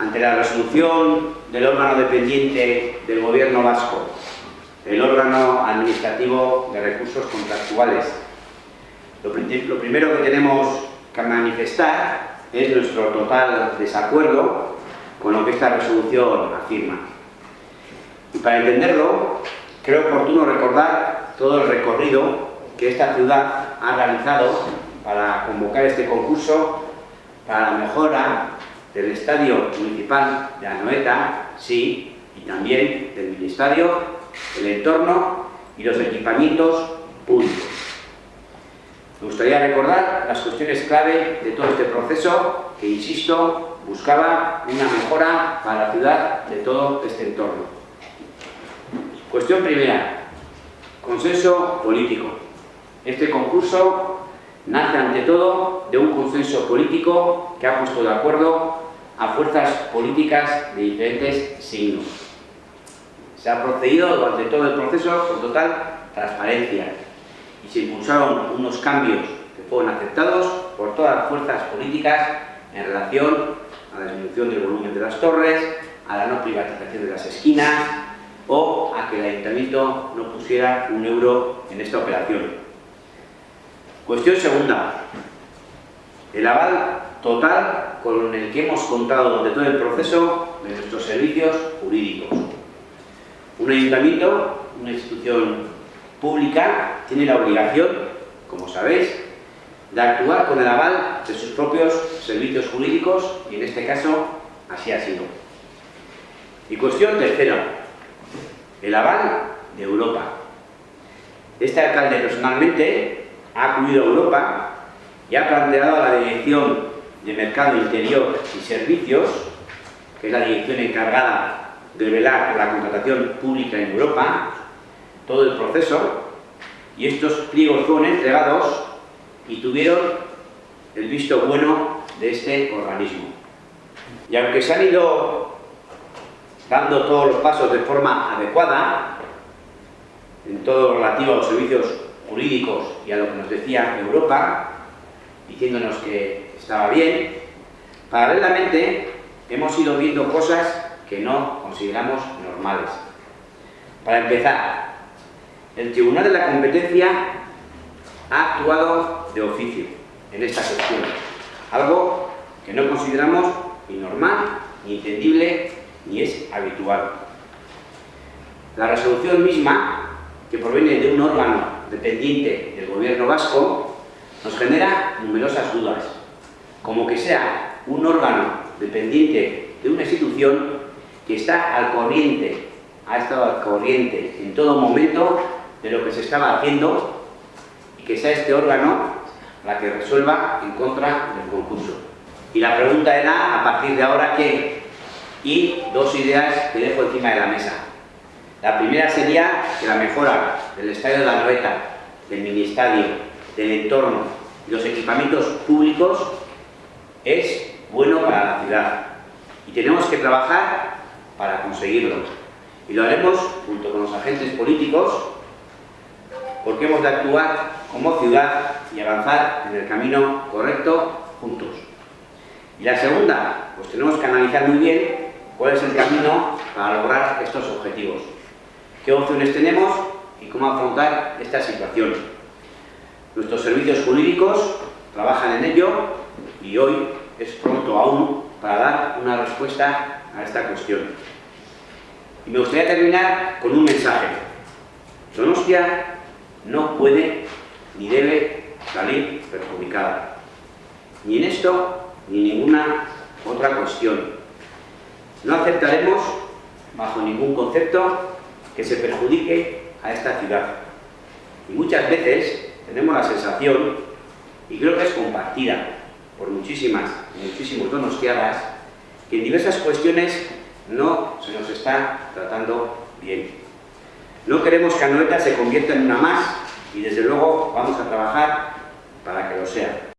ante la resolución del órgano dependiente del Gobierno vasco, el órgano administrativo de recursos contractuales. Lo, primero que tenemos que manifestar es nuestro total desacuerdo con lo que esta resolución afirma. Y para entenderlo, creo oportuno recordar todo el recorrido que esta ciudad ha realizado para convocar este concurso para la mejora del Estadio Municipal de Anoeta, sí, y también del Ministerio, el entorno y los equipamientos públicos. Me gustaría recordar las cuestiones clave de todo este proceso que, insisto, buscaba una mejora para la ciudad de todo este entorno. Cuestión primera, consenso político. Este concurso nace ante todo de un consenso político que ha puesto de acuerdo a fuerzas políticas de diferentes signos. Se ha procedido durante todo el proceso con total transparencia y se impulsaron unos cambios que fueron aceptados por todas las fuerzas políticas en relación a la disminución del volumen de las torres, a la no privatización de las esquinas o a que el Ayuntamiento no pusiera un euro en esta operación. Cuestión segunda. El aval total con el que hemos contado durante todo el proceso de nuestros servicios jurídicos. Un ayuntamiento, una institución pública, tiene la obligación, como sabéis, de actuar con el aval de sus propios servicios jurídicos y en este caso así ha sido. Y cuestión tercera, el aval de Europa. Este alcalde personalmente ha acudido a Europa y ha planteado a la Dirección de Mercado Interior y Servicios, que es la dirección encargada de velar por la contratación pública en Europa, todo el proceso, y estos pliegos fueron entregados y tuvieron el visto bueno de este organismo. Y aunque se han ido dando todos los pasos de forma adecuada, en todo lo relativo a los servicios jurídicos y a lo que nos decía Europa, diciéndonos que estaba bien, paralelamente hemos ido viendo cosas que no consideramos normales. Para empezar, el Tribunal de la Competencia ha actuado de oficio en esta cuestión, algo que no consideramos ni normal, ni entendible, ni es habitual. La resolución misma, que proviene de un órgano dependiente del gobierno vasco nos genera numerosas dudas, como que sea un órgano dependiente de una institución que está al corriente, ha estado al corriente en todo momento de lo que se estaba haciendo y que sea este órgano la que resuelva en contra del concurso. Y la pregunta era, a partir de ahora, ¿qué? Y dos ideas que dejo encima de la mesa. La primera sería que la mejora del estadio de la Noeta, del ministerio, del entorno y los equipamientos públicos es bueno para la ciudad y tenemos que trabajar para conseguirlo. Y lo haremos junto con los agentes políticos porque hemos de actuar como ciudad y avanzar en el camino correcto juntos. Y la segunda, pues tenemos que analizar muy bien cuál es el camino para lograr estos objetivos qué opciones tenemos y cómo afrontar esta situación. Nuestros servicios jurídicos trabajan en ello y hoy es pronto aún para dar una respuesta a esta cuestión. Y me gustaría terminar con un mensaje. Donostia no puede ni debe salir perjudicada. Ni en esto, ni ninguna otra cuestión. No aceptaremos, bajo ningún concepto, que se perjudique a esta ciudad. Y muchas veces tenemos la sensación, y creo que es compartida por muchísimas, muchísimos donostiadas, que en diversas cuestiones no se nos está tratando bien. No queremos que Anoeta se convierta en una más y desde luego vamos a trabajar para que lo sea.